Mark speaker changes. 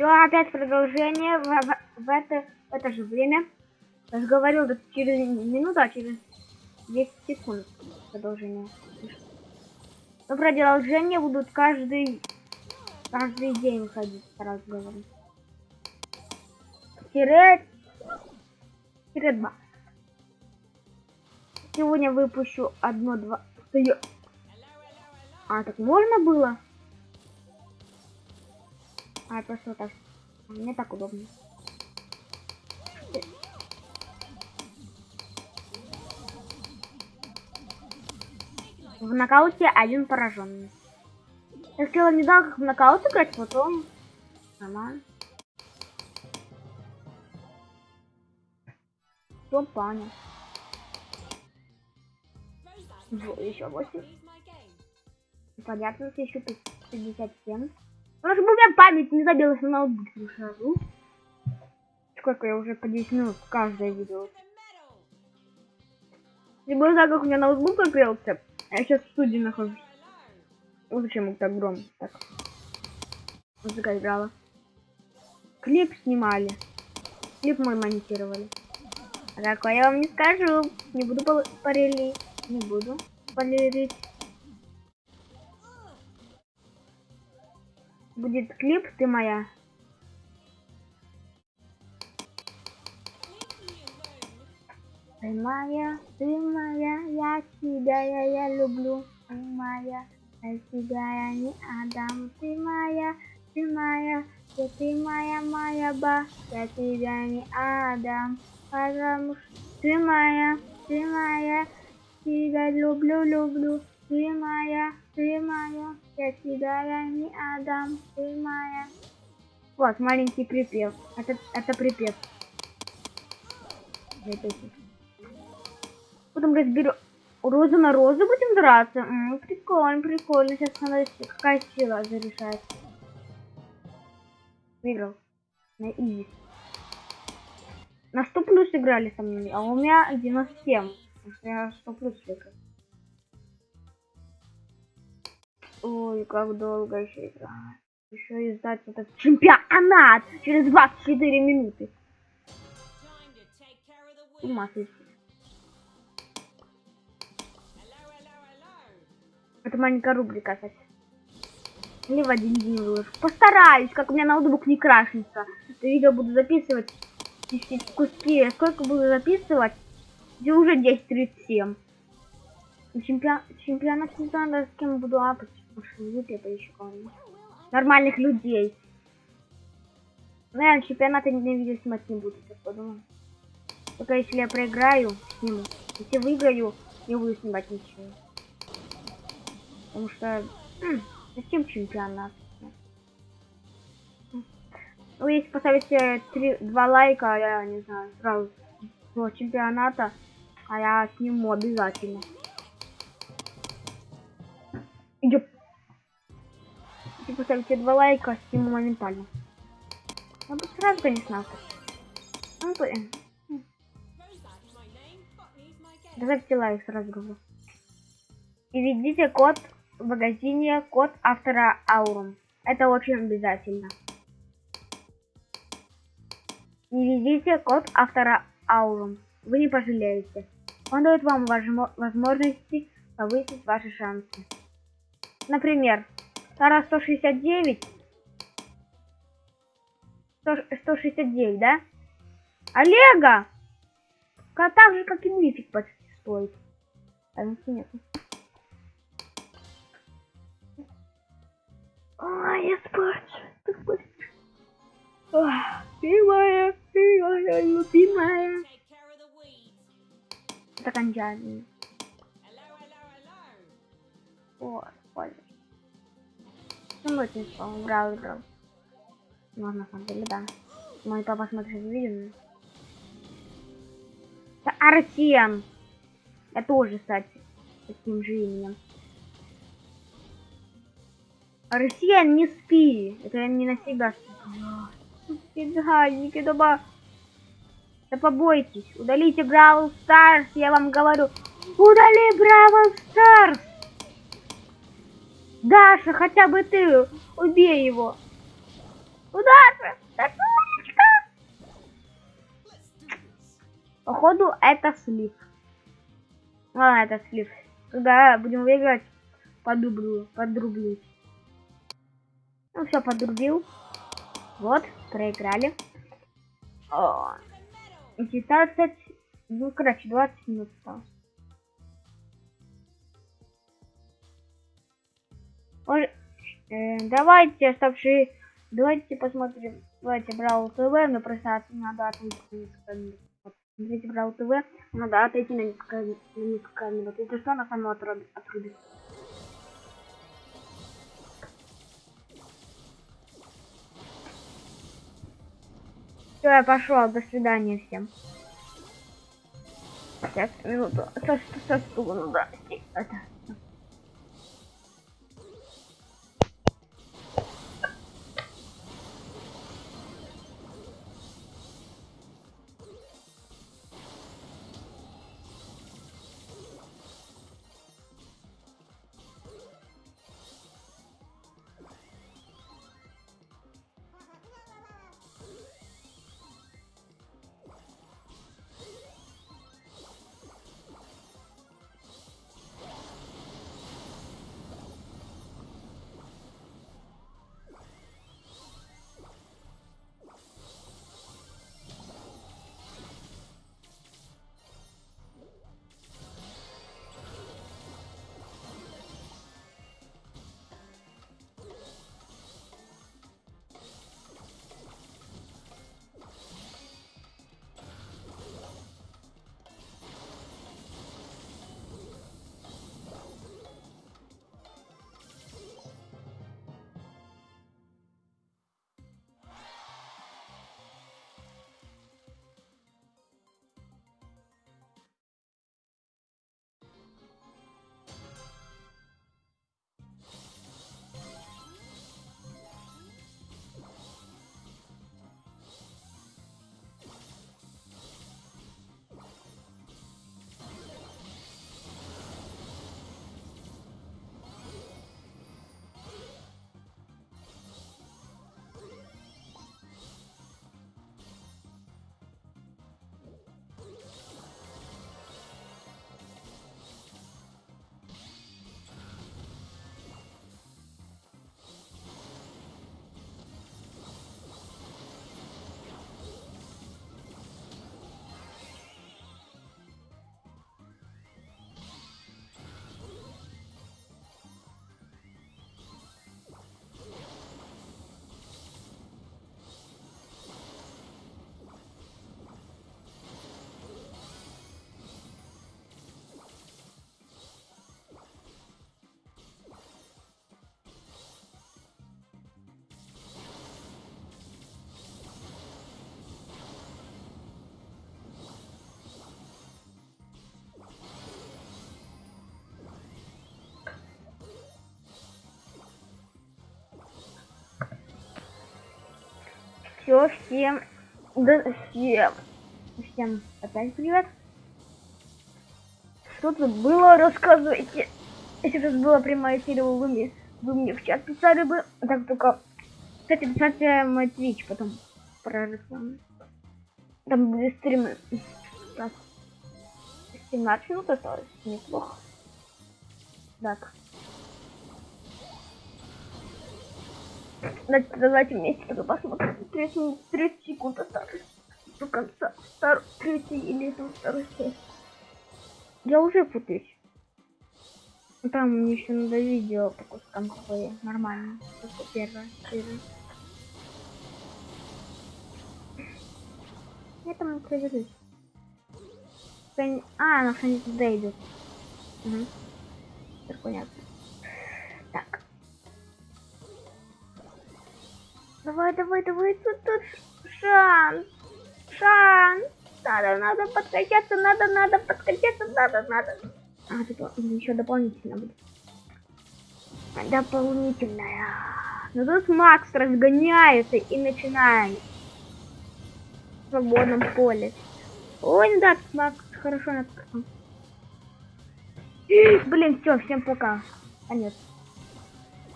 Speaker 1: Все, опять продолжение в, в, в это, в это же время. Я же говорил, да через минуту, а через 10 секунд продолжение. Но продолжение будут каждый каждый день ходить, сразу говорю. Тире, тире два. Сегодня выпущу одно-два. А, так можно было? А, просто так. Мне так удобно. В нокауте один пораженный. Я хотела не дал как в нокаут играть, потом нормально. Все понял. Еще 8. Понятно, еще 57. Ну, чтобы у меня память не забилась на ноутбуке сразу. Сколько я уже по 10 минут каждое видео. Не было так, как у меня ноутбук открылся. А я сейчас в студии нахожусь. Вот зачем так громко так. Музыка играла. Клип снимали. Клип мой монтировали. А такое я вам не скажу. Не буду парили. Не буду полирить. Будет клип «Ты моя». Ты моя, ты моя, я тебя, я, я люблю. Ты моя, я тебя, я не отдам. Ты моя, ты моя, я ты моя, моя ба, я тебя не отдам. Потому что ты моя, ты моя, тебя люблю, люблю. Ты моя, ты моя, я тебя я не отдам, ты моя. Вот, маленький припев. Это, это припев. Потом разберу. Розу на розу будем драться. М -м, прикольно, прикольно. Сейчас надо какая сила зарешает. Выиграл. На изи. На 100 плюс играли со мной, а у меня 97. Потому что я 100 плюс выиграл. Ой, как долго еще играть. Еще издать этот чемпионат через 24 минуты. Ума Это маленькая рубрика, кстати. Или в один день выложу. Постараюсь, как у меня ноутбук не крашится. Это видео буду записывать куски. Сколько буду записывать? Где уже 10.37. Чемпион... Чемпионат не знаю, с кем буду апать. Это еще кого-нибудь. Нормальных людей. Наверное, чемпионата не видео снимать не буду, сейчас подумаю. Только если я проиграю, сниму. Если выиграю, не буду снимать ничего. Потому что... Зачем чемпионат? Ну, если поставите 3, 2 лайка, я не знаю, сразу чемпионата, а я сниму обязательно. Если поставите два лайка, сниму моментально. Я бы сразу, конечно, ну, блин. Добавьте лайк сразу говорю. И введите код в магазине, код автора Аурум. Это очень обязательно. Не введите код автора Аурум. Вы не пожалеете. Он дает вам возможности повысить ваши шансы. Например, Тара 169. 100, 169, да? Олега! Так же, как и мифик почти стоит. А нет. Ой, я спать. Моя, ты моя любимая. Это кончание. Вот, понял. Ну, очень он играл, играл. Ну, на самом деле, да. Мой папа смотрит видео. Это Арсен. Я тоже, кстати, таким же именем. Арсен, не спи. Это я не на себя Фигальники дома. Да побойтесь. Удалите Brawl Stars, я вам говорю. Удали Brawl Stars. Даша, хотя бы ты убей его. Куда же? Так, умничка. Походу, это слив. А, это слив. Когда будем выиграть, подублю, подрублюсь. Ну все, подрубил. Вот, проиграли. О, 19, ну, короче, 20 минут осталось. Давайте оставшие, давайте посмотрим, давайте Брау ТВ, но просто надо отойти вот, смотрите Брау ТВ, надо отойти на несколько, на несколько минут, если что, она сама отрубит. отрубит. Все, я пошел. До свидания всем. Сейчас, минуту. Со, со стула надо. Это. Все, всем, да, всем, всем опять привет. Что тут было, рассказывайте. Если тут была прямая эфира, вы мне, вы мне в чат писали бы. Так только, кстати, писать мой твич потом про рекламу. Там будет стримы. Так. 17 минут осталось, неплохо. Так. Давайте вместе тогда посмотрим. 30, 30 секунд осталось до конца второй, третьей или там второй части. Я уже путаюсь. Там мне еще надо видео по кускам какое нормально. Только первое, первое. Я там проверюсь. А, она что-нибудь туда идет. Угу. Так понятно. Давай, давай, давай, тут, тут шанс. Шанс. Надо, надо подкачаться, надо, надо подкачаться, надо, надо. А, тут еще дополнительно будет. Дополнительная. Но тут Макс разгоняется и начинает. В свободном поле. Ой, да, Макс хорошо надо. Блин, все, всем пока. Конец.